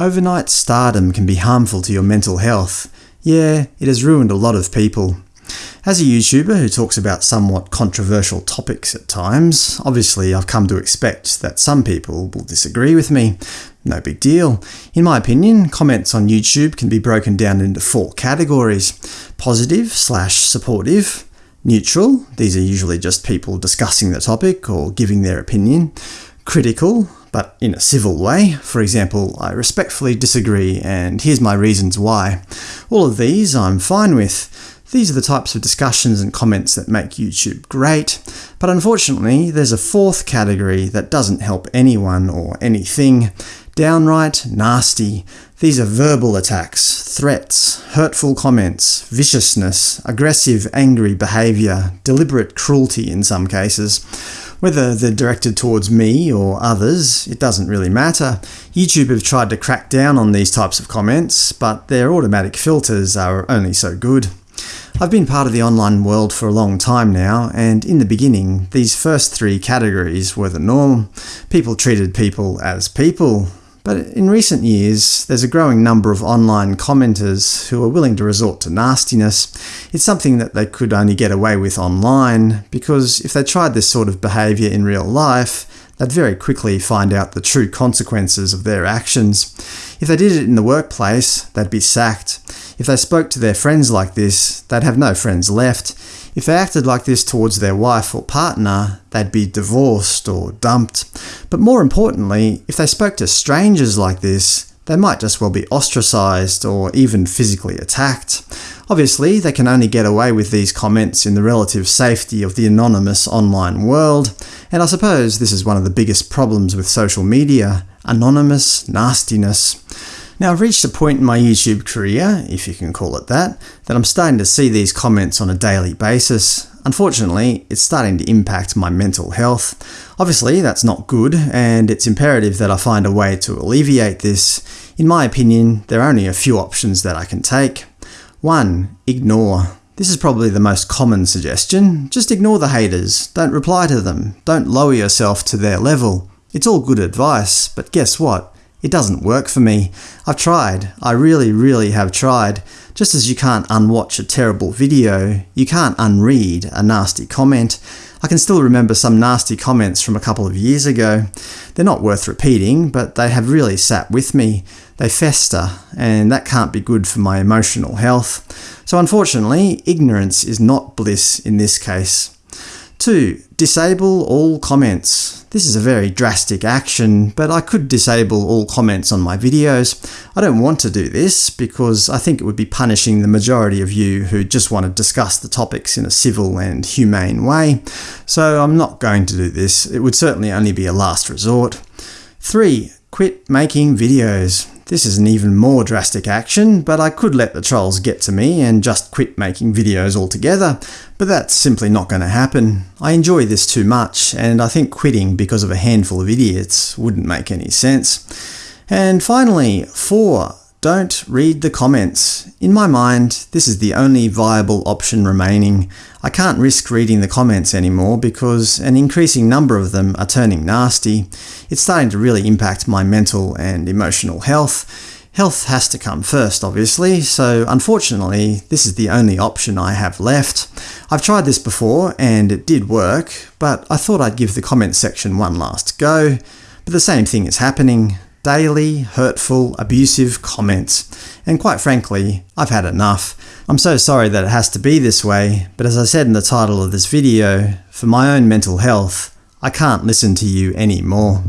Overnight stardom can be harmful to your mental health. Yeah, it has ruined a lot of people. As a YouTuber who talks about somewhat controversial topics at times, obviously I've come to expect that some people will disagree with me. No big deal. In my opinion, comments on YouTube can be broken down into four categories. Positive slash supportive, neutral, these are usually just people discussing the topic or giving their opinion, critical, but in a civil way. For example, I respectfully disagree and here's my reasons why. All of these I'm fine with. These are the types of discussions and comments that make YouTube great, but unfortunately there's a fourth category that doesn't help anyone or anything. Downright nasty. These are verbal attacks, threats, hurtful comments, viciousness, aggressive, angry behaviour, deliberate cruelty in some cases. Whether they're directed towards me or others, it doesn't really matter. YouTube have tried to crack down on these types of comments, but their automatic filters are only so good. I've been part of the online world for a long time now, and in the beginning, these first three categories were the norm. People treated people as people, but in recent years, there's a growing number of online commenters who are willing to resort to nastiness. It's something that they could only get away with online, because if they tried this sort of behaviour in real life, they'd very quickly find out the true consequences of their actions. If they did it in the workplace, they'd be sacked. If they spoke to their friends like this, they'd have no friends left. If they acted like this towards their wife or partner, they'd be divorced or dumped. But more importantly, if they spoke to strangers like this, they might just well be ostracised or even physically attacked. Obviously, they can only get away with these comments in the relative safety of the anonymous online world, and I suppose this is one of the biggest problems with social media – anonymous nastiness. Now I've reached a point in my YouTube career, if you can call it that, that I'm starting to see these comments on a daily basis. Unfortunately, it's starting to impact my mental health. Obviously that's not good, and it's imperative that I find a way to alleviate this. In my opinion, there are only a few options that I can take. 1. Ignore. This is probably the most common suggestion. Just ignore the haters, don't reply to them, don't lower yourself to their level. It's all good advice, but guess what? It doesn't work for me. I've tried. I really, really have tried. Just as you can't unwatch a terrible video, you can't unread a nasty comment. I can still remember some nasty comments from a couple of years ago. They're not worth repeating, but they have really sat with me. They fester, and that can't be good for my emotional health. So unfortunately, ignorance is not bliss in this case. 2. Disable all comments. This is a very drastic action, but I could disable all comments on my videos. I don't want to do this, because I think it would be punishing the majority of you who just want to discuss the topics in a civil and humane way, so I'm not going to do this. It would certainly only be a last resort. 3. Quit making videos. This is an even more drastic action, but I could let the trolls get to me and just quit making videos altogether, but that's simply not going to happen. I enjoy this too much, and I think quitting because of a handful of idiots wouldn't make any sense. And finally, 4. Don't read the comments. In my mind, this is the only viable option remaining. I can't risk reading the comments anymore because an increasing number of them are turning nasty. It's starting to really impact my mental and emotional health. Health has to come first, obviously, so unfortunately this is the only option I have left. I've tried this before and it did work, but I thought I'd give the comments section one last go. But the same thing is happening daily, hurtful, abusive comments. And quite frankly, I've had enough. I'm so sorry that it has to be this way, but as I said in the title of this video, for my own mental health, I can't listen to you anymore.